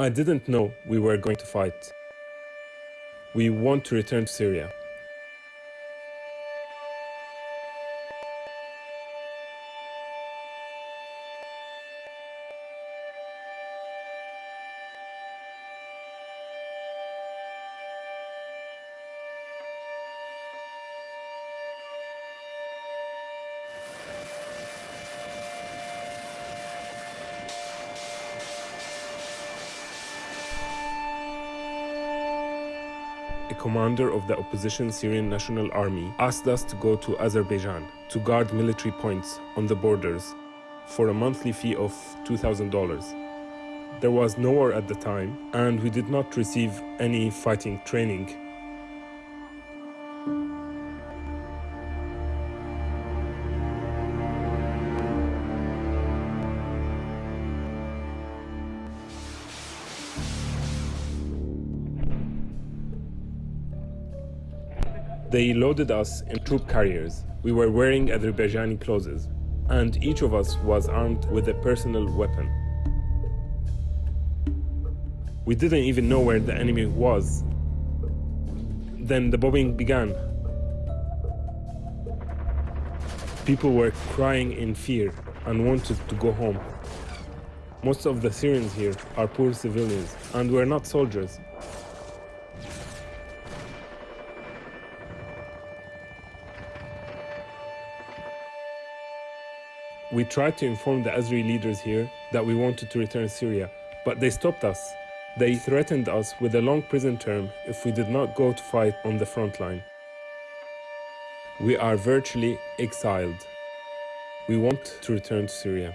I didn't know we were going to fight. We want to return to Syria. Commander of the opposition Syrian National Army asked us to go to Azerbaijan to guard military points on the borders for a monthly fee of $2,000. There was no war at the time, and we did not receive any fighting training. They loaded us in troop carriers. We were wearing Azerbaijani clothes, and each of us was armed with a personal weapon. We didn't even know where the enemy was. Then the bombing began. People were crying in fear and wanted to go home. Most of the Syrians here are poor civilians, and we're not soldiers. We tried to inform the Azeri leaders here that we wanted to return to Syria, but they stopped us. They threatened us with a long prison term if we did not go to fight on the front line. We are virtually exiled. We want to return to Syria.